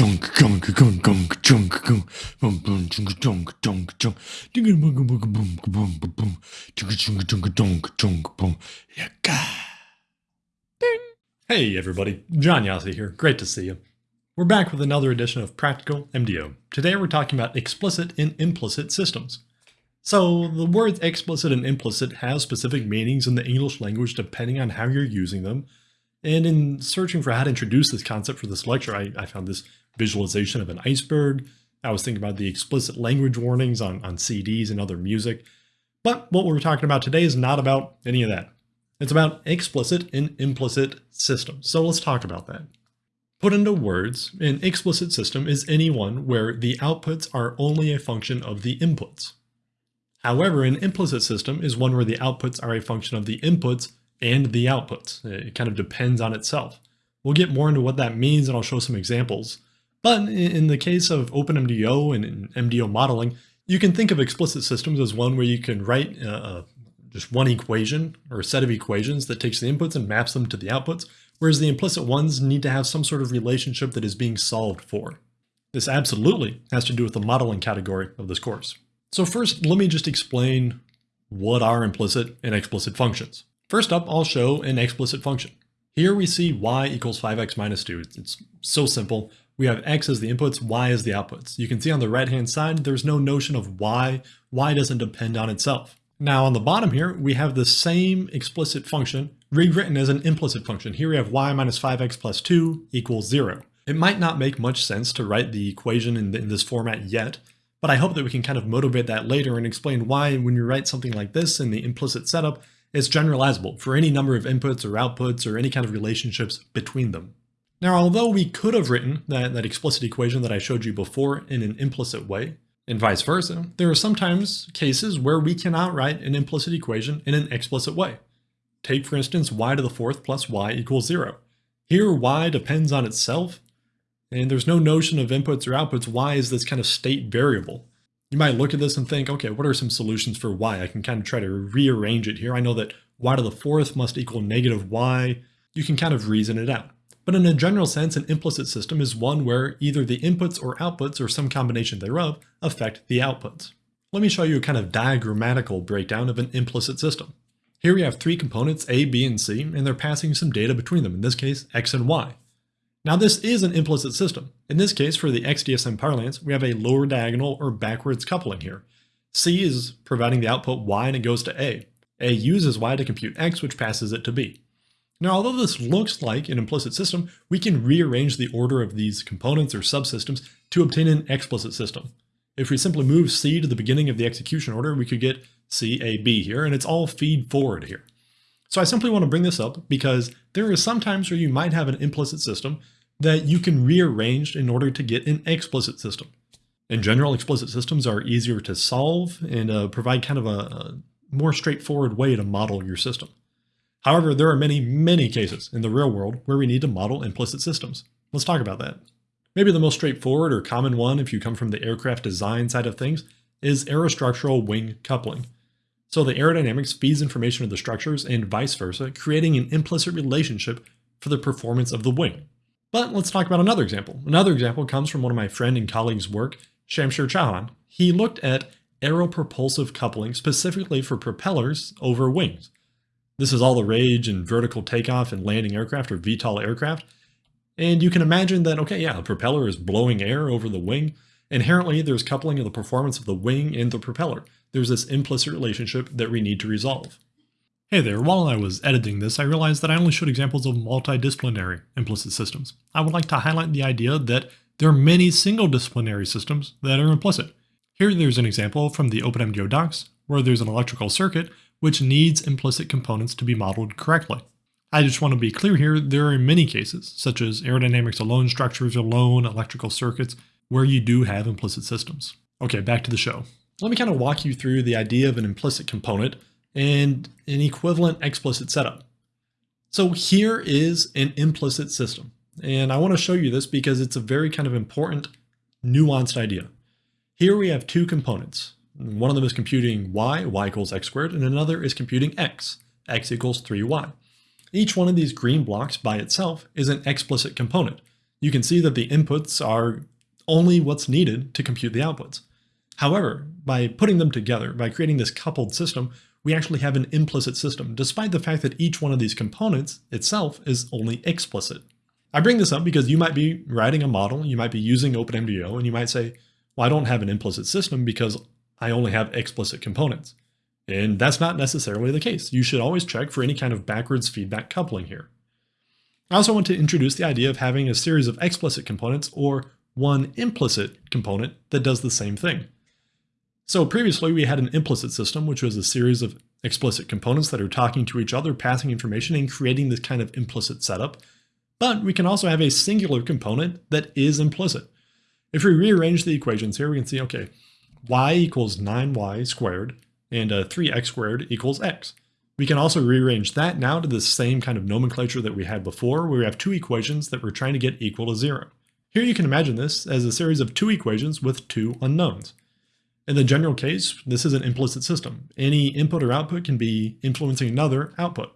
junk gunk gunk gunk junk gunk boom boom junk junk junk junk dinga boom boom boom boom boom boom junk junk junk junk junk boom yaka ding. Hey everybody. John Jasa here. Great to see you. We're back with another edition of practical mdo today we're talking about explicit and implicit systems. So the words explicit and implicit have specific meanings in the english language depending on how you're using them and in searching for how to introduce this concept for this lecture, I, I, found this visualization of an iceberg. I was thinking about the explicit language warnings on, on CDs and other music. But what we're talking about today is not about any of that. It's about explicit and implicit systems. So let's talk about that. Put into words, an explicit system is any one where the outputs are only a function of the inputs. However, an implicit system is one where the outputs are a function of the inputs and the outputs. It kind of depends on itself. We'll get more into what that means and I'll show some examples. But in the case of OpenMDAO and MDO modeling, you can think of explicit systems as one where you can write uh, just one equation or a set of equations that takes the inputs and maps them to the outputs, whereas the implicit ones need to have some sort of relationship that is being solved for. This absolutely has to do with the modeling category of this course. So first, let me just explain what are implicit and explicit functions. First up, I'll show an explicit function. Here we see y equals 5x minus 2. It's so simple. We have x as the inputs, y as the outputs. You can see on the right-hand side, there's no notion of y. y doesn't depend on itself. Now on the bottom here, we have the same explicit function rewritten as an implicit function. Here we have y minus 5x plus 2 equals 0. It might not make much sense to write the equation in, the, in this format yet, but I hope that we can kind of motivate that later and explain why when you write something like this in the implicit setup, it's generalizable for any number of inputs or outputs or any kind of relationships between them. Now, although we could have written that, that explicit equation that I showed you before in an implicit way, and vice versa, there are sometimes cases where we cannot write an implicit equation in an explicit way. Take, for instance, y to the fourth plus y equals zero. Here, y depends on itself, and there's no notion of inputs or outputs. y is this kind of state variable. You might look at this and think, okay, what are some solutions for y? I can kind of try to rearrange it here. I know that y to the fourth must equal negative y. You can kind of reason it out. But in a general sense, an implicit system is one where either the inputs or outputs or some combination thereof affect the outputs. Let me show you a kind of diagrammatical breakdown of an implicit system. Here we have three components, A, B, and C, and they're passing some data between them, in this case, X and Y. Now this is an implicit system. In this case, for the XDSM parlance, we have a lower diagonal or backwards coupling here. C is providing the output Y and it goes to A. A uses Y to compute X, which passes it to B. Now, although this looks like an implicit system, we can rearrange the order of these components or subsystems to obtain an explicit system. If we simply move C to the beginning of the execution order, we could get C, A, B here, and it's all feed forward here. So I simply want to bring this up because there are some times where you might have an implicit system that you can rearrange in order to get an explicit system. In general, explicit systems are easier to solve and uh, provide kind of a, a more straightforward way to model your system. However, there are many, many cases in the real world where we need to model implicit systems. Let's talk about that. Maybe the most straightforward or common one if you come from the aircraft design side of things is aerostructural wing coupling. So the aerodynamics feeds information to the structures and vice versa, creating an implicit relationship for the performance of the wing. But let's talk about another example. Another example comes from one of my friend and colleagues' work, Shamsheer Chauhan. He looked at aeropropulsive coupling specifically for propellers over wings. This is all the rage in vertical takeoff and landing aircraft or VTOL aircraft. And you can imagine that, okay, yeah, a propeller is blowing air over the wing. Inherently, there's coupling of the performance of the wing and the propeller there's this implicit relationship that we need to resolve. Hey there, while I was editing this, I realized that I only showed examples of multidisciplinary implicit systems. I would like to highlight the idea that there are many single-disciplinary systems that are implicit. Here there's an example from the OpenMDAO docs, where there's an electrical circuit which needs implicit components to be modeled correctly. I just want to be clear here, there are many cases, such as aerodynamics alone, structures alone, electrical circuits, where you do have implicit systems. Okay, back to the show let me kind of walk you through the idea of an implicit component and an equivalent explicit setup. So here is an implicit system. And I want to show you this because it's a very kind of important nuanced idea. Here we have two components. One of them is computing y, y equals x squared, and another is computing x, x equals 3y. Each one of these green blocks by itself is an explicit component. you can see that the inputs are only what's needed to compute the outputs. However, by putting them together, by creating this coupled system, we actually have an implicit system, despite the fact that each one of these components itself is only explicit. I bring this up because you might be writing a model, you might be using OpenMDAO, and you might say, well, I don't have an implicit system because I only have explicit components. And that's not necessarily the case. You should always check for any kind of backwards feedback coupling here. I also want to introduce the idea of having a series of explicit components or one implicit component that does the same thing. So previously we had an implicit system, which was a series of explicit components that are talking to each other, passing information and creating this kind of implicit setup. But we can also have a singular component that is implicit. If we rearrange the equations here, we can see, okay, y equals 9y squared and uh, 3x squared equals x. We can also rearrange that now to the same kind of nomenclature that we had before, where we have two equations that we're trying to get equal to zero. Here you can imagine this as a series of two equations with two unknowns. In the general case, this is an implicit system. Any input or output can be influencing another output.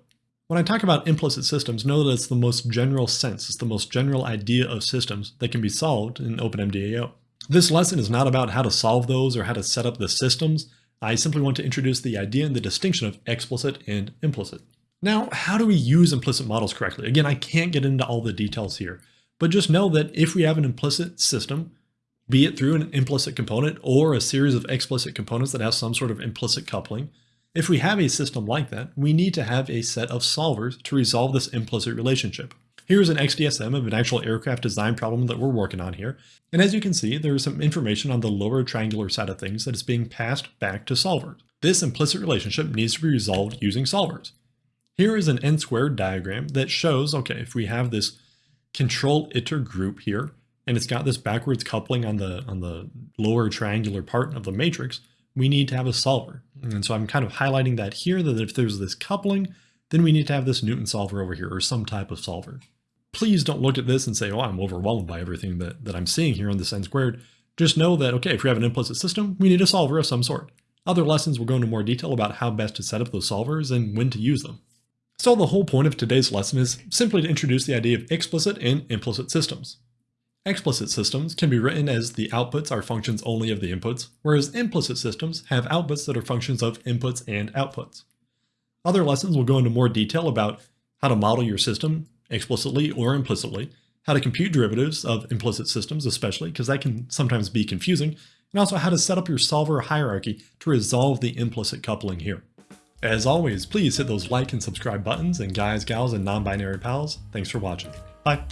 When I talk about implicit systems, know that it's the most general sense, it's the most general idea of systems that can be solved in OpenMDAO. This lesson is not about how to solve those or how to set up the systems. I simply want to introduce the idea and the distinction of explicit and implicit. Now, how do we use implicit models correctly? Again, I can't get into all the details here, but just know that if we have an implicit system, be it through an implicit component or a series of explicit components that have some sort of implicit coupling, if we have a system like that, we need to have a set of solvers to resolve this implicit relationship. Here's an XDSM of an actual aircraft design problem that we're working on here. And as you can see, there is some information on the lower triangular side of things that is being passed back to solvers. This implicit relationship needs to be resolved using solvers. Here is an n squared diagram that shows, okay, if we have this control iter group here, and it's got this backwards coupling on the on the lower triangular part of the matrix, we need to have a solver. And so I'm kind of highlighting that here, that if there's this coupling, then we need to have this Newton solver over here, or some type of solver. Please don't look at this and say, oh, I'm overwhelmed by everything that, that I'm seeing here on this n squared. Just know that, okay, if we have an implicit system, we need a solver of some sort. Other lessons will go into more detail about how best to set up those solvers and when to use them. So the whole point of today's lesson is simply to introduce the idea of explicit and implicit systems. Explicit systems can be written as the outputs are functions only of the inputs, whereas implicit systems have outputs that are functions of inputs and outputs. Other lessons will go into more detail about how to model your system explicitly or implicitly, how to compute derivatives of implicit systems especially, because that can sometimes be confusing, and also how to set up your solver hierarchy to resolve the implicit coupling here. As always, please hit those like and subscribe buttons, and guys, gals, and non-binary pals, thanks for watching. Bye!